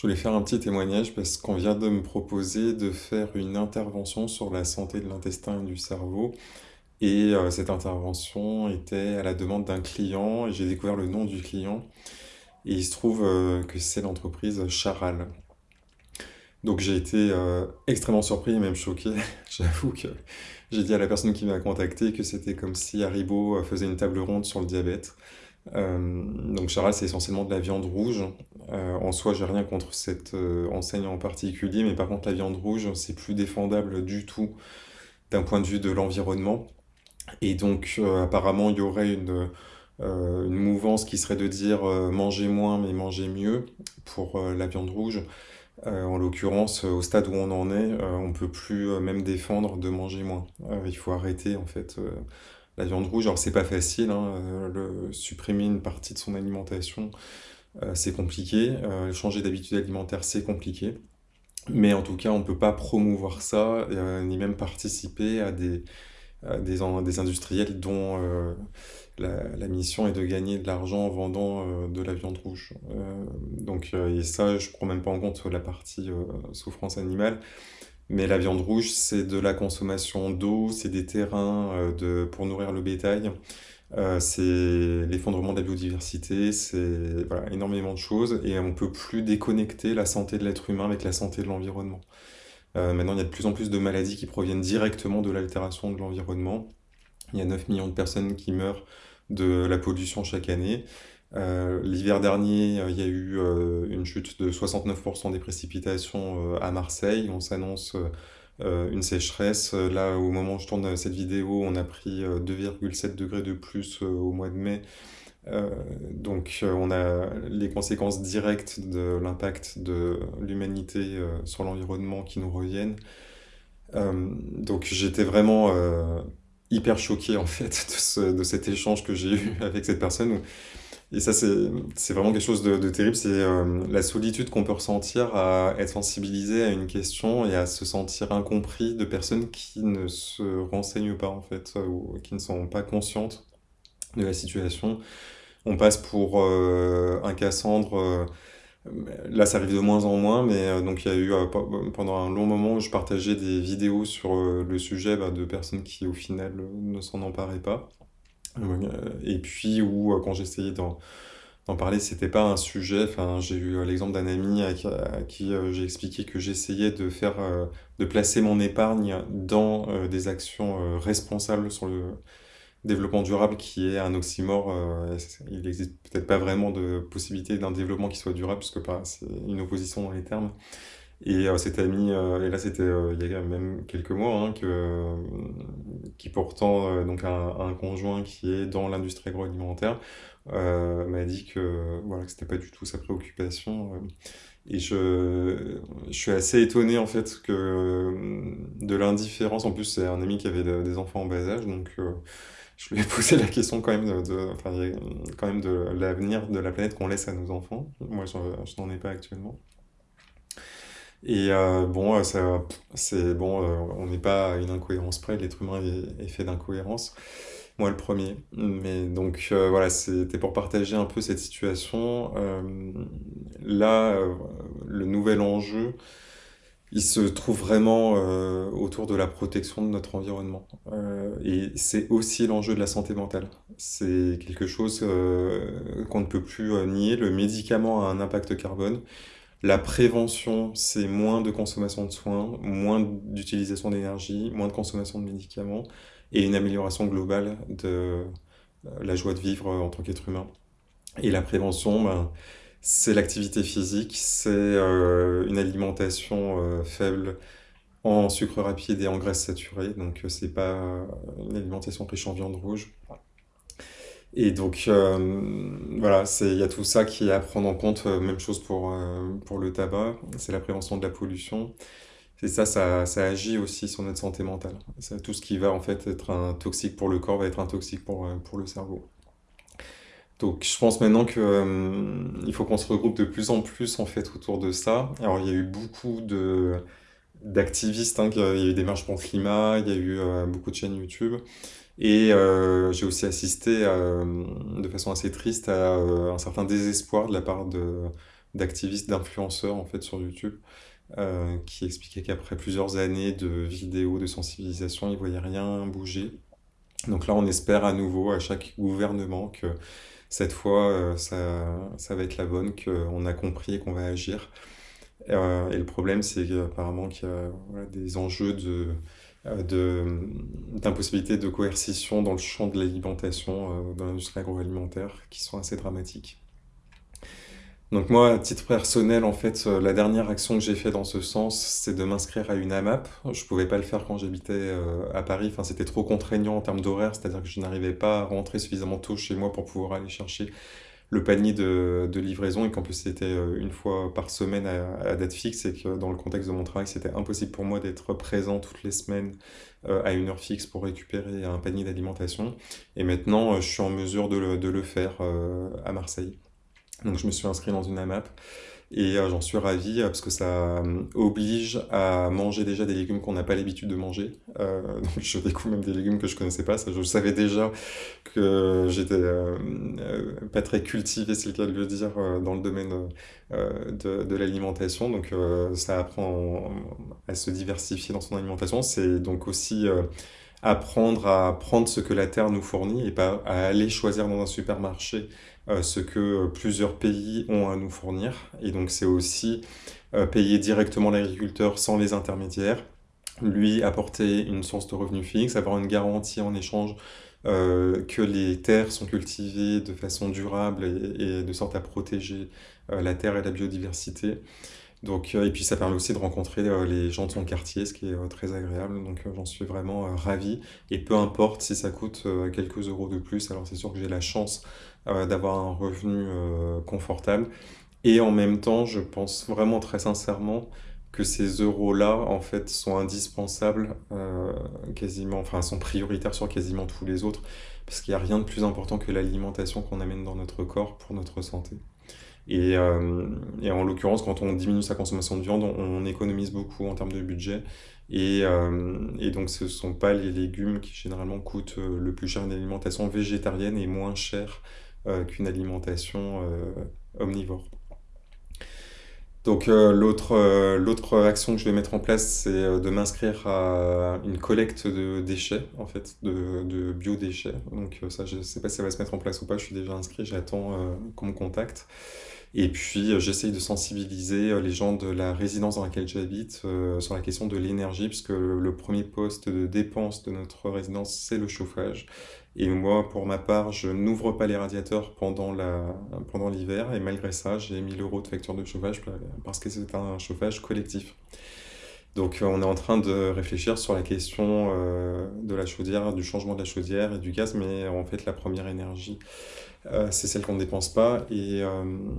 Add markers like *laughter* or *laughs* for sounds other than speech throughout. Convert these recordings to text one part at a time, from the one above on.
Je voulais faire un petit témoignage parce qu'on vient de me proposer de faire une intervention sur la santé de l'intestin et du cerveau. Et euh, cette intervention était à la demande d'un client et j'ai découvert le nom du client. Et il se trouve euh, que c'est l'entreprise Charal. Donc j'ai été euh, extrêmement surpris et même choqué. *laughs* J'avoue que j'ai dit à la personne qui m'a contacté que c'était comme si Haribo faisait une table ronde sur le diabète. Euh, donc Charal, c'est essentiellement de la viande rouge. Euh, en soi, j'ai rien contre cette euh, enseigne en particulier, mais par contre, la viande rouge, c'est plus défendable du tout d'un point de vue de l'environnement. Et donc, apparemment, il y aurait une, une mouvance qui serait de dire manger moins, mais manger mieux pour la viande rouge. en l'occurrence, au stade où on en est, on peut plus même défendre de manger moins. il faut arrêter, en fait la viande rouge, alors c'est pas facile, hein, euh, supprimer une partie de son alimentation, euh, c'est compliqué, euh, changer d'habitude alimentaire, c'est compliqué, mais en tout cas, on peut pas promouvoir ça, ni même participer à des, des, industriels dont la, mission est de gagner de l'argent en vendant de la viande rouge. donc, et ça, je prends même pas en compte la partie souffrance animale. Mais la viande rouge, c'est de la consommation d'eau, c'est des terrains euh, de, pour nourrir le bétail, euh, c'est l'effondrement de la biodiversité, c'est voilà, énormément de choses et on ne peut plus déconnecter la santé de l'être humain avec la santé de l'environnement. Euh, maintenant, il y a de plus en plus de maladies qui proviennent directement de l'altération de l'environnement. Il y a 9 millions de personnes qui meurent de la pollution chaque année. Euh, l'hiver dernier, euh, il y a eu euh, une chute de 69% des précipitations à Marseille. On s'annonce une sécheresse. Là, au moment où je tourne cette vidéo, on a pris 2,7 degrés de plus au mois de mai. donc on a les conséquences directes de l'impact de l'humanité sur l'environnement qui nous reviennent. donc j'étais vraiment hyper choqué en fait *laughs* de, de cet échange que j'ai eu avec cette personne et ça, c'est vraiment quelque chose de, terrible. C'est euh, la solitude qu'on peut ressentir à être sensibilisé à une question et à se sentir incompris de personnes qui ne se renseignent pas, en fait, ou qui ne sont pas conscientes de la situation. On passe pour euh, un Cassandre. Euh, là, ça arrive de moins en moins, mais donc il y a eu pendant un long moment où je partageais des vidéos sur le sujet bah, de personnes qui, au final, ne s'en emparaient pas. Euh, et puis, où euh, quand j'essayais d'en d'en parler, c'était pas un sujet. Enfin, j'ai eu euh, l'exemple d'un ami à, qui, j'ai expliqué que j'essayais de faire, de placer mon épargne dans des actions responsables sur le développement durable, qui est un oxymore. il n'existe peut-être pas vraiment de possibilité d'un développement qui soit durable, puisque c'est une opposition dans les termes. Et cet ami, et là c'était il y a même quelques mois, hein, que, qui pourtant, donc un, conjoint qui est dans l'industrie agroalimentaire, m'a dit que voilà que c'était pas du tout sa préoccupation. et je, je suis assez étonné en fait que de l'indifférence. En plus, c'est un ami qui avait des enfants en bas âge, donc je lui ai *laughs* posé la question quand même de, enfin, quand même de l'avenir de la planète qu'on laisse à nos enfants. Moi, je n'en ai pas actuellement. Et euh, bon, euh, ça, c'est bon, euh, on n'est pas à une incohérence près, l'être humain est, fait d'incohérence. Moi, le premier. Mais donc, voilà, c'était pour partager un peu cette situation. là, le nouvel enjeu, il se trouve vraiment autour de la protection de notre environnement. et c'est aussi l'enjeu de la santé mentale. C'est quelque chose qu'on ne peut plus nier. Le médicament a un impact carbone. La prévention, c'est moins de consommation de soins, moins d'utilisation d'énergie, moins de consommation de médicaments et une amélioration globale de euh, la joie de vivre en tant qu'être humain. Et la prévention, ben, c'est l'activité physique, c'est euh, une alimentation euh, faible en sucre rapide et en graisse saturée, donc c'est pas une alimentation riche en viande rouge. Et donc, euh, voilà, il y a tout ça qui est à prendre en compte. Euh, même chose pour, euh, pour le tabac, c'est la prévention de la pollution. Et ça, ça, ça agit aussi sur notre santé mentale. Tout ce qui va en fait être un toxique pour le corps va être un toxique pour, pour le cerveau. Donc, je pense maintenant que il faut qu'on se regroupe de plus en plus en fait autour de ça. Alors, il y a eu beaucoup de d'activistes, hein, il y a eu des marches pour le climat, il y a eu beaucoup de chaînes YouTube. Et euh, j'ai aussi assisté euh, de façon assez triste à euh, un certain désespoir de la part d'activistes, d'influenceurs en fait sur YouTube, qui expliquaient qu'après plusieurs années de vidéos de sensibilisation, ils ne voyaient rien bouger. Donc là, on espère à nouveau à chaque gouvernement que cette fois, ça, ça va être la bonne, qu'on a compris et qu'on va agir. Et le problème, c'est apparemment qu'il y a des enjeux de, d'impossibilité de coercition dans le champ de l'alimentation, dans l'industrie agroalimentaire, qui sont assez dramatiques. Donc moi, à titre personnel, en fait, euh, la dernière action que j'ai fait dans ce sens, c'est de m'inscrire à une AMAP. Je pouvais pas le faire quand j'habitais euh, à Paris, enfin c'était trop contraignant en termes d'horaire, c'est-à-dire que je n'arrivais pas à rentrer suffisamment tôt chez moi pour pouvoir aller chercher le panier de, livraison et qu'en plus c'était euh, une fois par semaine à, date fixe et que dans le contexte de mon travail, c'était impossible pour moi d'être présent toutes les semaines à une heure fixe pour récupérer un panier d'alimentation. Et maintenant, je suis en mesure de le faire à Marseille. Donc je me suis inscrit dans une AMAP et euh, j'en suis ravi euh, parce que ça euh, oblige à manger déjà des légumes qu'on n'a pas l'habitude de manger. *laughs* donc je découvre même des légumes que je connaissais pas. Je savais déjà que j'étais pas très cultivé, c'est le cas de le dire, dans le domaine de, de l'alimentation. Donc ça apprend à se diversifier dans son alimentation. C'est donc aussi apprendre à prendre ce que la terre nous fournit et pas à aller choisir dans un supermarché euh, ce que plusieurs pays ont à nous fournir. Et donc c'est aussi euh, payer directement l'agriculteur sans les intermédiaires, lui apporter une source de revenus fixe, avoir une garantie en échange euh, que les terres sont cultivées de façon durable et, de sorte à protéger la terre et la biodiversité. Donc, et puis ça permet aussi de rencontrer les gens de son quartier, ce qui est très agréable. Donc j'en suis vraiment ravi. Et peu importe si ça coûte quelques euros de plus, alors c'est sûr que j'ai la chance euh, d'avoir un revenu euh, confortable. Et en même temps, je pense vraiment très sincèrement que ces euros-là, en fait, sont indispensables, euh, quasiment, enfin, sont prioritaires sur quasiment tous les autres, parce qu'il n'y a rien de plus important que l'alimentation qu'on amène dans notre corps pour notre santé. Et, et en l'occurrence, quand on diminue sa consommation de viande, on, économise beaucoup en termes de budget. Et, et donc, ce ne sont pas les légumes qui généralement coûtent le plus cher. Une alimentation végétarienne est moins chère euh, qu'une alimentation euh, omnivore. Donc euh, l'autre action que je vais mettre en place, c'est de m'inscrire à une collecte de déchets, en fait, de, de biodéchets. Donc ça, je ne sais pas si ça va se mettre en place ou pas, je suis déjà inscrit, j'attends qu'on me contacte. Et puis j'essaye de sensibiliser les gens de la résidence dans laquelle j'habite sur la question de l'énergie, puisque le premier poste de dépense de notre résidence, c'est le chauffage. Et moi, pour ma part, je n'ouvre pas les radiateurs pendant la, pendant l'hiver. Et malgré ça, j'ai 1000 euros de facture de chauffage parce que c'est un chauffage collectif. Donc, euh, on est en train de réfléchir sur la question euh, de la chaudière, du changement de la chaudière et du gaz. Mais en fait, la première énergie, euh, c'est celle qu'on ne dépense pas. Et,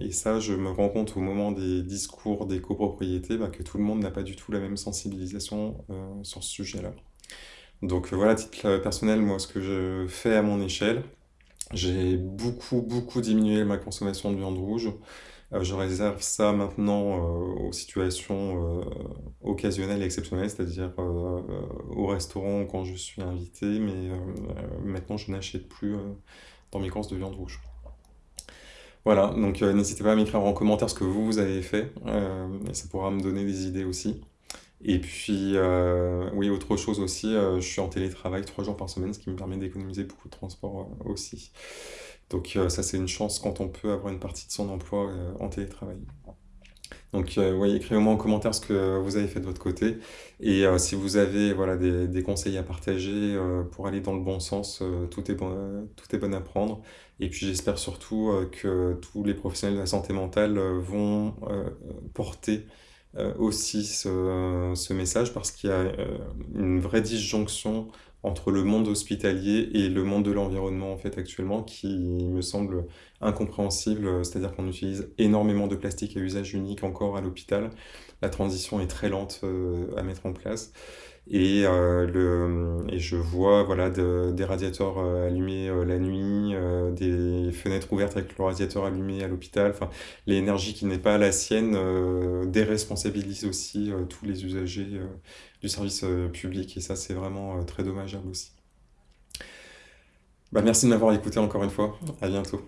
et, ça, je me rends compte au moment des discours des copropriétés bah, que tout le monde n'a pas du tout la même sensibilisation sur ce sujet-là. Donc voilà, titre personnel, moi, ce que je fais à mon échelle, j'ai beaucoup, beaucoup diminué ma consommation de viande rouge. Euh, je réserve ça maintenant euh, aux situations occasionnelles et exceptionnelles, c'est-à-dire au restaurant quand je suis invité, mais maintenant je n'achète plus dans mes courses de viande rouge. Voilà, donc n'hésitez pas à m'écrire en commentaire ce que vous, vous avez fait, ça pourra me donner des idées aussi. Et puis, euh, oui, autre chose aussi, euh, je suis en télétravail trois jours par semaine, ce qui me permet d'économiser beaucoup de transport euh, aussi. Donc ça, c'est une chance quand on peut avoir une partie de son emploi en télétravail. Donc, oui, écrivez-moi en commentaire ce que vous avez fait de votre côté. Et si vous avez voilà, des, conseils à partager pour aller dans le bon sens, tout, est bon, tout est bon à prendre. Et puis j'espère surtout que tous les professionnels de la santé mentale vont porter euh, aussi ce, message parce qu'il y a euh, une vraie disjonction entre le monde hospitalier et le monde de l'environnement en fait actuellement qui me semble incompréhensible, c'est-à-dire qu'on utilise énormément de plastique à usage unique encore à l'hôpital. La transition est très lente euh, à mettre en place. Et, euh, le, et je vois voilà, des radiateurs euh, allumés euh, la nuit, des fenêtres ouvertes avec le radiateur allumé à l'hôpital. Enfin, l'énergie qui n'est pas la sienne déresponsabilise aussi tous les usagers du service public. Et ça, c'est vraiment très dommageable aussi. Bah, merci de m'avoir écouté encore une fois. À bientôt.